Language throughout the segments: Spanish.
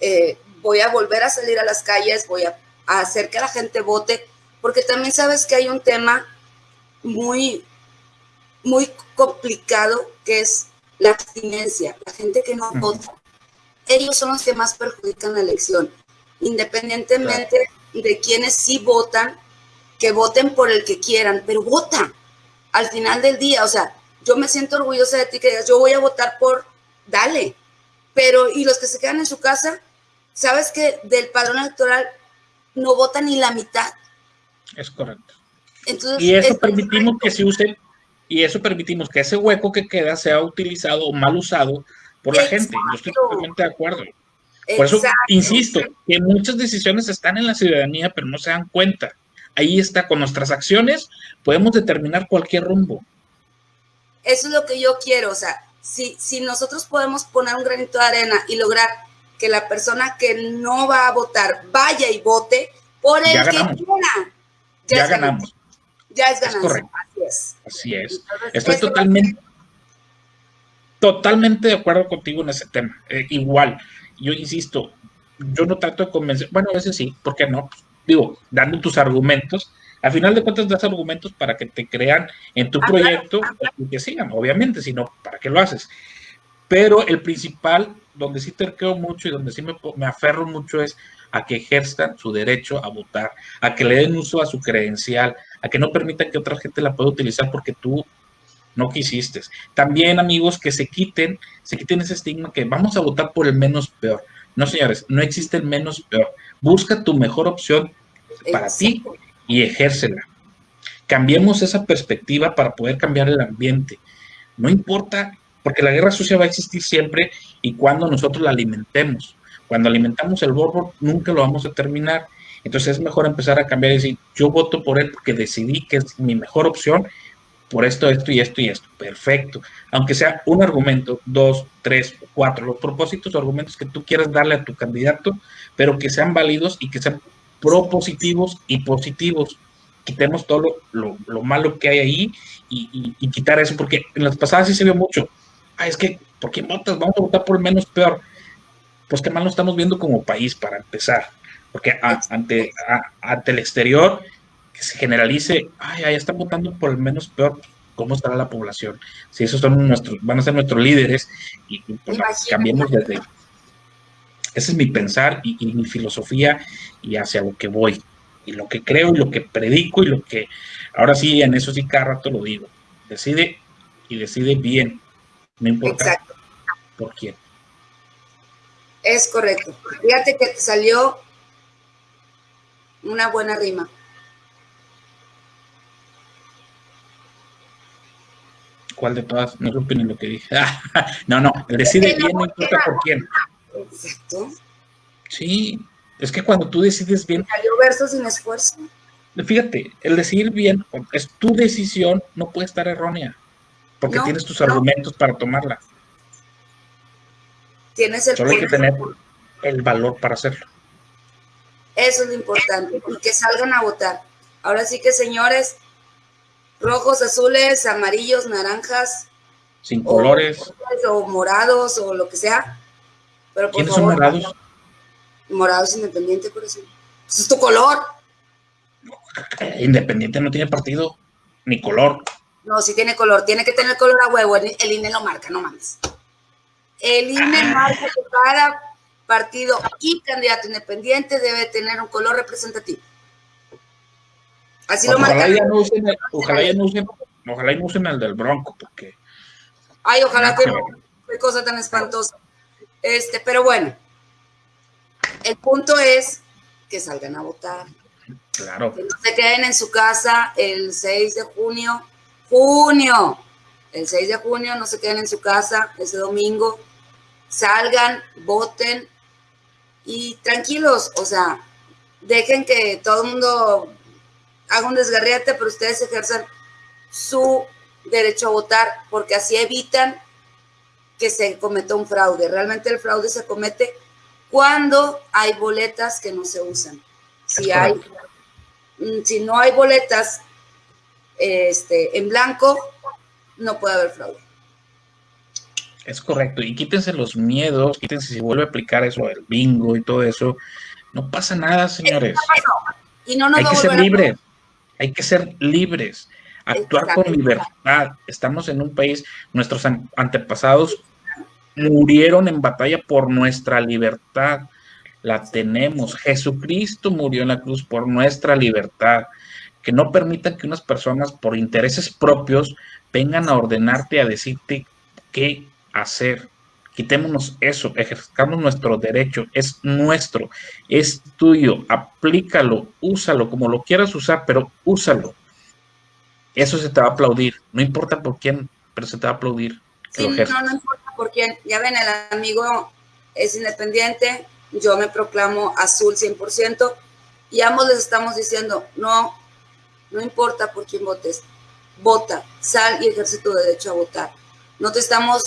eh, voy a volver a salir a las calles, voy a, a hacer que la gente vote, porque también sabes que hay un tema muy, muy complicado que es la abstinencia, la gente que no vota. Ellos son los que más perjudican la elección, independientemente de quienes sí votan, que voten por el que quieran, pero votan al final del día. O sea, yo me siento orgullosa de ti que digas, yo voy a votar por, dale. Pero, y los que se quedan en su casa, sabes que del padrón electoral no votan ni la mitad. Es correcto. Entonces, y eso permitimos que se use, y eso permitimos que ese hueco que queda sea utilizado o mal usado por la gente. Yo estoy totalmente de acuerdo. Por eso insisto que muchas decisiones están en la ciudadanía, pero no se dan cuenta. Ahí está, con nuestras acciones podemos determinar cualquier rumbo. Eso es lo que yo quiero, o sea, si, si nosotros podemos poner un granito de arena y lograr que la persona que no va a votar vaya y vote por el que quiera. Ya, ganamos. Ya es ganancia. correcto. Así es. Así es. Estoy totalmente, totalmente de acuerdo contigo en ese tema. Eh, igual, yo insisto, yo no trato de convencer, bueno, a veces sí, ¿por qué no? Digo, dando tus argumentos, al final de cuentas das argumentos para que te crean en tu proyecto y que sigan, obviamente, sino para qué lo haces. Pero el principal, donde sí terqueo mucho y donde sí me, me aferro mucho es a que ejerzan su derecho a votar, a que le den uso a su credencial, a que no permitan que otra gente la pueda utilizar porque tú no quisiste. También, amigos, que se quiten, se quiten ese estigma que vamos a votar por el menos peor. No, señores, no existe el menos peor. Busca tu mejor opción para ti y ejércela. Cambiemos esa perspectiva para poder cambiar el ambiente. No importa, porque la guerra sucia va a existir siempre y cuando nosotros la alimentemos. Cuando alimentamos el borbo, nunca lo vamos a terminar. Entonces es mejor empezar a cambiar y decir, yo voto por él porque decidí que es mi mejor opción por esto, esto y esto y esto. Perfecto. Aunque sea un argumento, dos, tres, cuatro, los propósitos o argumentos que tú quieras darle a tu candidato, pero que sean válidos y que sean propositivos y positivos. Quitemos todo lo, malo que hay ahí y, quitar eso, porque en las pasadas sí se vio mucho. Ah, es que, ¿por qué votas? Vamos a votar por el menos peor. Pues qué mal nos estamos viendo como país para empezar, porque ante, ante el exterior que se generalice, ay, ahí están votando por el menos peor, ¿cómo estará la población? Si esos son nuestros, van a ser nuestros líderes y, pues, cambiemos desde, ese es mi pensar y, mi filosofía y hacia lo que voy. Y lo que creo y lo que predico y lo que, ahora sí, en eso sí cada rato lo digo. Decide y decide bien. No importa por quién. Es correcto. Fíjate que te salió una buena rima. ¿Cuál de todas? No ni lo que dije. no, no, decide bien, no importa por quién. Exacto. Sí, es que cuando tú decides bien. Salió verso sin esfuerzo. Fíjate, el decidir bien es tu decisión, no puede estar errónea, porque tienes tus argumentos para tomarla. Tienes el Solo hay que tener el valor para hacerlo. Eso es lo importante, y que salgan a votar. Ahora sí que, señores, rojos, azules, amarillos, naranjas. Sin colores. O morados o lo que sea ¿Quiénes son morados? Morados independiente, por eso. es tu color. Independiente no tiene partido, ni color. No, sí tiene color. Tiene que tener color a huevo. El, INE lo marca, no mames. El INE ah. marca que cada partido y candidato independiente debe tener un color representativo. Así lo marca. Ojalá ya no usen, ojalá ya no usen, ojalá no usen el del Bronco, porque. Ay, ojalá que no. Qué cosa tan espantosa. Este, pero bueno, el punto es que salgan a votar. Claro. Que no se queden en su casa el 6 de junio. Junio. El 6 de junio no se queden en su casa ese domingo. Salgan, voten y tranquilos, o sea, dejen que todo el mundo haga un desgarriate, pero ustedes ejerzan su derecho a votar porque así evitan que se cometa un fraude. Realmente el fraude se comete cuando hay boletas que no se usan. Si, hay, mm, si no hay boletas este, en blanco, no puede haber fraude. Es correcto, y quítense los miedos, quítense si vuelve a aplicar eso, el bingo y todo eso. No pasa nada, señores. Y no hay que ser libres, hay que ser libres, actuar con libertad. Estamos en un país, nuestros antepasados murieron en batalla por nuestra libertad. La tenemos. Jesucristo murió en la cruz por nuestra libertad. Que no permitan que unas personas por intereses propios vengan a ordenarte, a decirte qué hacer. Quitémonos eso, ejerzamos nuestro derecho, es nuestro, es tuyo, aplícalo, úsalo como lo quieras usar, pero úsalo. Eso se te va a aplaudir, no importa por quién, pero se te va a aplaudir. Sí, no, no importa por quién. Ya ven, el amigo es independiente, yo me proclamo azul 100% y ambos les estamos diciendo, no, no importa por quién votes, vota, sal y ejerce tu derecho a votar. No te estamos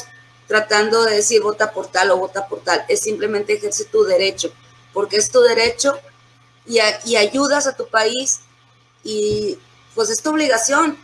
tratando de decir vota por tal o vota por tal, es simplemente ejerce tu derecho, porque es tu derecho y, y ayudas a tu país y pues es tu obligación.